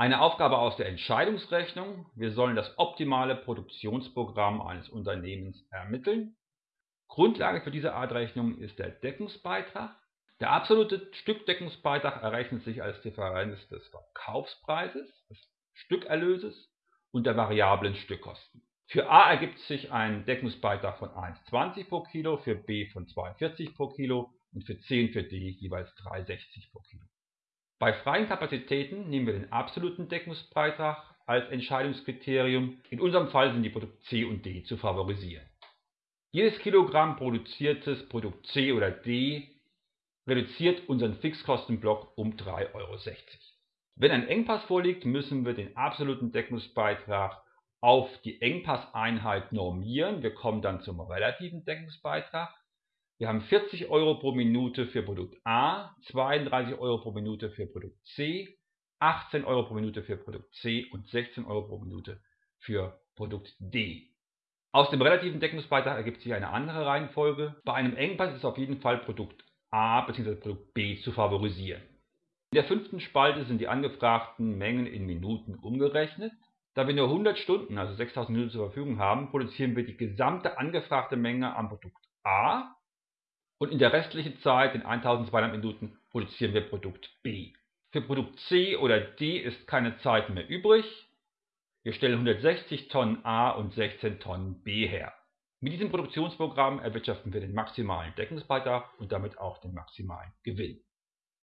Eine Aufgabe aus der Entscheidungsrechnung. Wir sollen das optimale Produktionsprogramm eines Unternehmens ermitteln. Grundlage für diese Art Rechnung ist der Deckungsbeitrag. Der absolute Stückdeckungsbeitrag errechnet sich als Differenz des Verkaufspreises, des Stückerlöses und der variablen Stückkosten. Für A ergibt sich ein Deckungsbeitrag von 1,20 pro Kilo, für B von 2,40 pro Kilo und für C und für D jeweils 3,60 pro Kilo. Bei freien Kapazitäten nehmen wir den absoluten Deckungsbeitrag als Entscheidungskriterium. In unserem Fall sind die Produkte C und D zu favorisieren. Jedes Kilogramm produziertes Produkt C oder D reduziert unseren Fixkostenblock um 3,60 Euro. Wenn ein Engpass vorliegt, müssen wir den absoluten Deckungsbeitrag auf die Engpasseinheit normieren. Wir kommen dann zum relativen Deckungsbeitrag. Wir haben 40 Euro pro Minute für Produkt A, 32 Euro pro Minute für Produkt C, 18 Euro pro Minute für Produkt C und 16 Euro pro Minute für Produkt D. Aus dem relativen Deckungsbeitrag ergibt sich eine andere Reihenfolge. Bei einem Engpass ist auf jeden Fall Produkt A bzw. Produkt B zu favorisieren. In der fünften Spalte sind die angefragten Mengen in Minuten umgerechnet. Da wir nur 100 Stunden, also 6000 Minuten zur Verfügung haben, produzieren wir die gesamte angefragte Menge am Produkt A und in der restlichen Zeit, in 1200 Minuten, produzieren wir Produkt B. Für Produkt C oder D ist keine Zeit mehr übrig. Wir stellen 160 Tonnen A und 16 Tonnen B her. Mit diesem Produktionsprogramm erwirtschaften wir den maximalen Deckungsbeitrag und damit auch den maximalen Gewinn.